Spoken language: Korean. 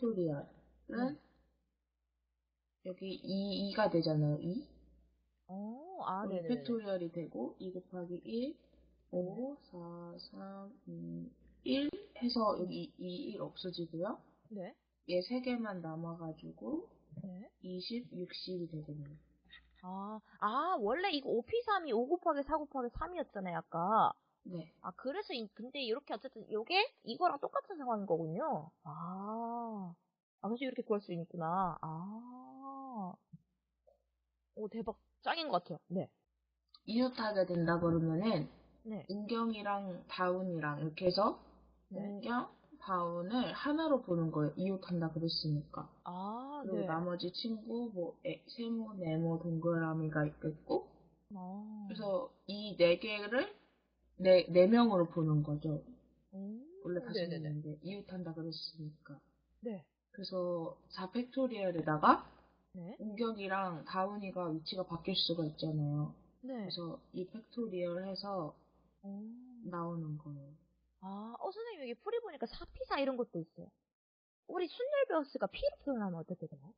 팩토리얼은 네. 여기 2, 2가 되잖아요. 2. 어, 아, 네네. 팩토리얼이 되고 2 곱하기 1, 5, 4, 3, 2, 1 해서 여기 2, 1 없어지고요. 네. 얘 3개만 남아가지고 네. 20, 60이 되겠네요. 아, 아, 원래 이거 5P3이 5 곱하기 4 곱하기 3이었잖아요, 아까. 네. 아, 그래서, 이- 근데 이렇게 어쨌든, 요게 이거랑 똑같은 상황인 거군요. 아. 아, 그래서 이렇게 구할 수 있구나. 아. 오, 대박. 짱인 것 같아요. 네. 이웃하게 된다 그러면은 네. 은경이랑 다운이랑 이렇게 해서 네. 은경, 다운을 하나로 보는 거예요. 이웃한다 그랬으니까. 아, 그리고 네. 나머지 친구, 뭐 에- 세모, 네모, 동그라미가 있겠고 아. 그래서 이 네 개를 네, 네 명으로 보는 거죠. 음, 원래 다섯. 명인데 이웃한다 그랬으니까. 네. 그래서 4팩토리얼에다가 네. 은경이랑 다운이가 위치가 바뀔 수가 있잖아요. 네. 그래서 이 팩토리얼 해서 음. 나오는 거예요. 아, 어, 선생님, 여기 풀이 보니까 4P4 이런 것도 있어요. 우리 순열 배웠으니까 P로 표현하면 어떻게 되나요?